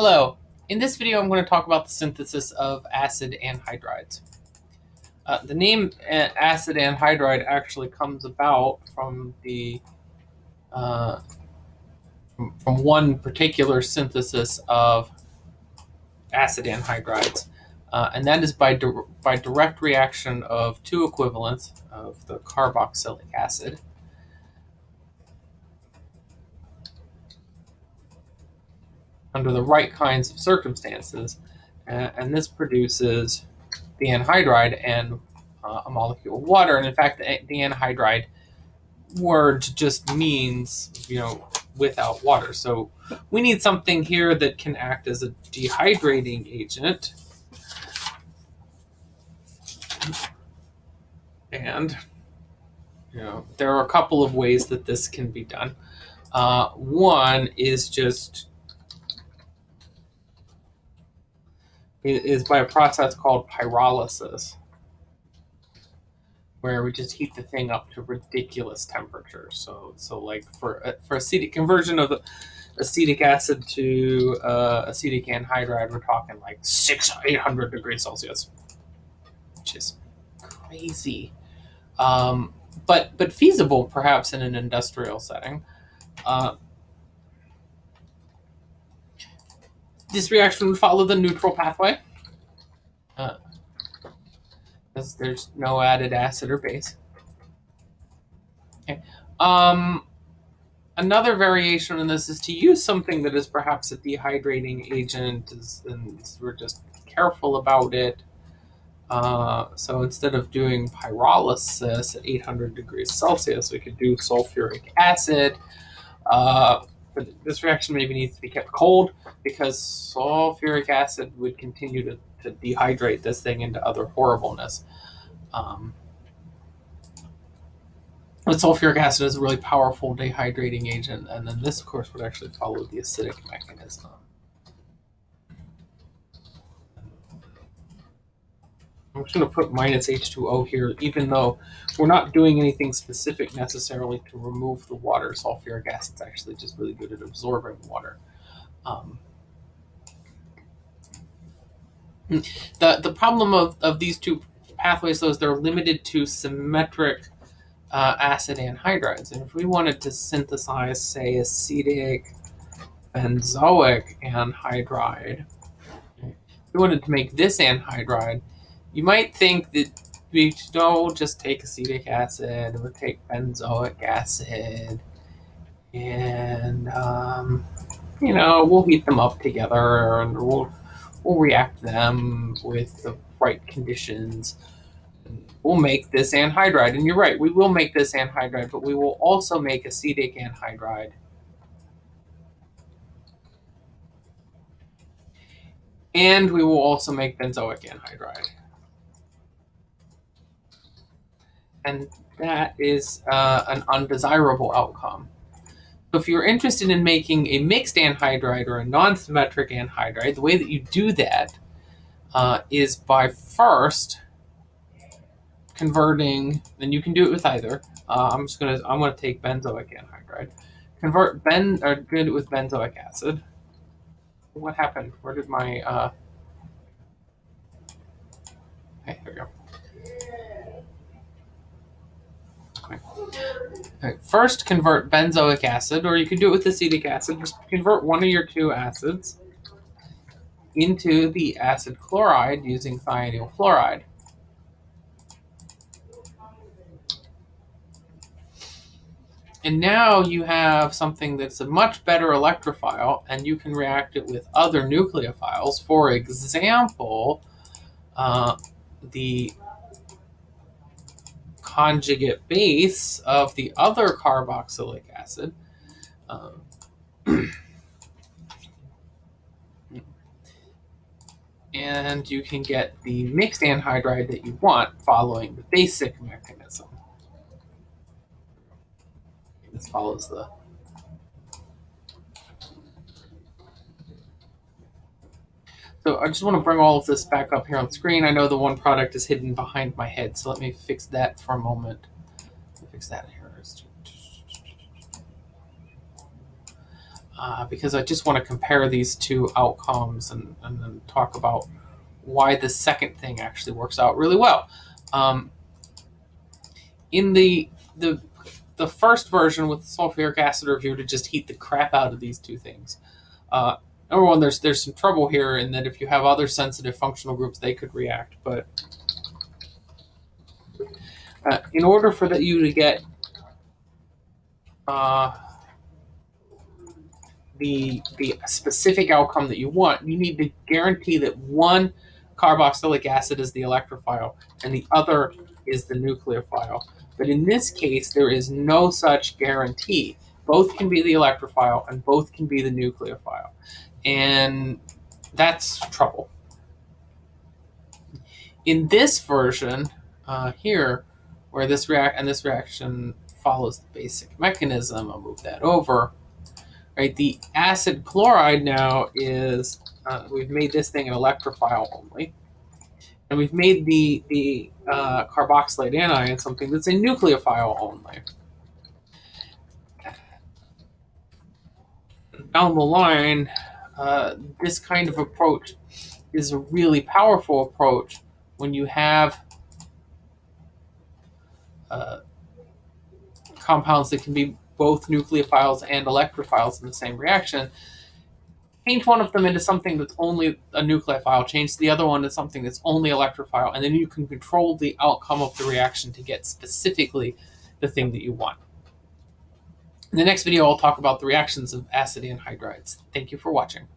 Hello, in this video I'm going to talk about the synthesis of acid anhydrides. Uh, the name uh, acid anhydride actually comes about from the uh, from one particular synthesis of acid anhydrides, uh, and that is by, di by direct reaction of two equivalents of the carboxylic acid under the right kinds of circumstances. Uh, and this produces the anhydride and uh, a molecule of water. And in fact, the, the anhydride word just means, you know, without water. So we need something here that can act as a dehydrating agent. And, you know, there are a couple of ways that this can be done. Uh, one is just is by a process called pyrolysis, where we just heat the thing up to ridiculous temperatures. So, so like for uh, for acetic conversion of the acetic acid to uh, acetic anhydride, we're talking like six, eight hundred degrees Celsius, which is crazy, um, but but feasible perhaps in an industrial setting. Uh, this reaction would follow the neutral pathway. Uh, because there's no added acid or base. Okay. Um, another variation in this is to use something that is perhaps a dehydrating agent, and we're just careful about it. Uh, so instead of doing pyrolysis at 800 degrees Celsius, we could do sulfuric acid. Uh, but this reaction maybe needs to be kept cold because sulfuric acid would continue to, to dehydrate this thing into other horribleness. Um, but sulfuric acid is a really powerful dehydrating agent, and then this, of course, would actually follow the acidic mechanism. I'm just going to put minus H2O here, even though we're not doing anything specific necessarily to remove the water. Sulfuric acid is actually just really good at absorbing water. Um, the, the problem of, of these two pathways, though, is they're limited to symmetric uh, acid anhydrides. And if we wanted to synthesize, say, acetic benzoic anhydride, if we wanted to make this anhydride, you might think that we don't just take acetic acid, we'll take benzoic acid, and, um, you know, we'll heat them up together and we'll, we'll react them with the right conditions. We'll make this anhydride. And you're right, we will make this anhydride, but we will also make acetic anhydride. And we will also make benzoic anhydride. And that is uh, an undesirable outcome. So if you're interested in making a mixed anhydride or a non-symmetric anhydride, the way that you do that uh, is by first converting, and you can do it with either. Uh, I'm just gonna I'm gonna take benzoic anhydride, convert ben or good with benzoic acid. What happened? Where did my uh? Okay, here we go. First, convert benzoic acid, or you can do it with acetic acid. Just convert one of your two acids into the acid chloride using thionyl fluoride. And now you have something that's a much better electrophile, and you can react it with other nucleophiles. For example, uh, the conjugate base of the other carboxylic acid. Um, and you can get the mixed anhydride that you want following the basic mechanism. This follows the So I just want to bring all of this back up here on screen. I know the one product is hidden behind my head, so let me fix that for a moment. Fix that here. uh, because I just want to compare these two outcomes and, and then talk about why the second thing actually works out really well. Um, in the the the first version with sulfuric acid review to just heat the crap out of these two things. Uh, number one, there's there's some trouble here in that if you have other sensitive functional groups, they could react. But uh, in order for that you to get uh, the the specific outcome that you want, you need to guarantee that one carboxylic acid is the electrophile and the other is the nucleophile. But in this case, there is no such guarantee. Both can be the electrophile and both can be the nucleophile. And that's trouble. In this version uh, here, where this react and this reaction follows the basic mechanism, I'll move that over. Right, the acid chloride now is uh, we've made this thing an electrophile only, and we've made the the uh, carboxylate anion something that's a nucleophile only. Down the line, uh, this kind of approach is a really powerful approach when you have uh, compounds that can be both nucleophiles and electrophiles in the same reaction change one of them into something that's only a nucleophile, change the other one to something that's only electrophile, and then you can control the outcome of the reaction to get specifically the thing that you want. In the next video, I'll talk about the reactions of acid anhydrides. Thank you for watching.